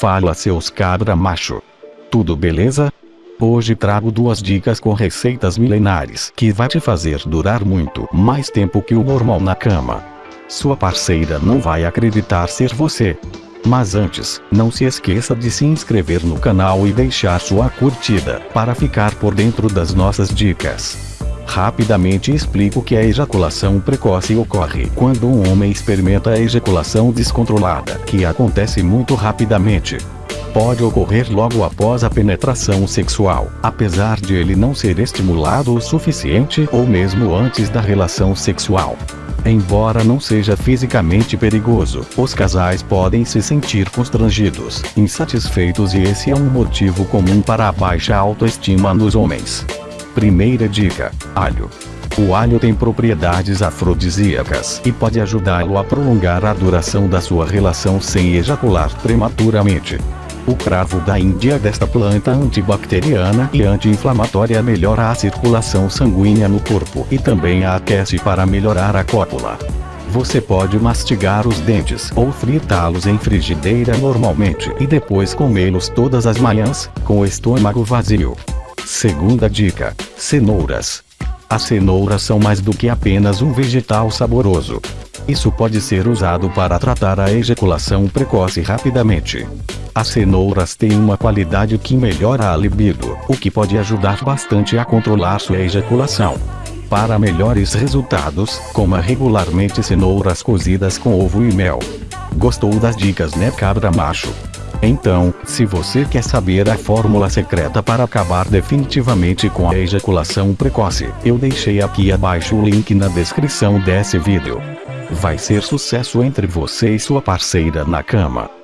Fala seus cabra macho. Tudo beleza? Hoje trago duas dicas com receitas milenares que vai te fazer durar muito mais tempo que o normal na cama. Sua parceira não vai acreditar ser você. Mas antes, não se esqueça de se inscrever no canal e deixar sua curtida para ficar por dentro das nossas dicas. Rapidamente explico que a ejaculação precoce ocorre quando um homem experimenta a ejaculação descontrolada, que acontece muito rapidamente pode ocorrer logo após a penetração sexual, apesar de ele não ser estimulado o suficiente ou mesmo antes da relação sexual. Embora não seja fisicamente perigoso, os casais podem se sentir constrangidos, insatisfeitos e esse é um motivo comum para a baixa autoestima nos homens. Primeira dica: alho. O alho tem propriedades afrodisíacas e pode ajudá-lo a prolongar a duração da sua relação sem ejacular prematuramente. O cravo da Índia desta planta antibacteriana e anti-inflamatória melhora a circulação sanguínea no corpo e também a aquece para melhorar a cópula. Você pode mastigar os dentes ou fritá-los em frigideira normalmente e depois comê-los todas as manhãs, com o estômago vazio. Segunda dica: cenouras. As cenouras são mais do que apenas um vegetal saboroso. Isso pode ser usado para tratar a ejaculação precoce rapidamente. As cenouras têm uma qualidade que melhora a libido, o que pode ajudar bastante a controlar sua ejaculação. Para melhores resultados, coma regularmente cenouras cozidas com ovo e mel. Gostou das dicas né cabra macho? Então, se você quer saber a fórmula secreta para acabar definitivamente com a ejaculação precoce, eu deixei aqui abaixo o link na descrição desse vídeo. Vai ser sucesso entre você e sua parceira na cama.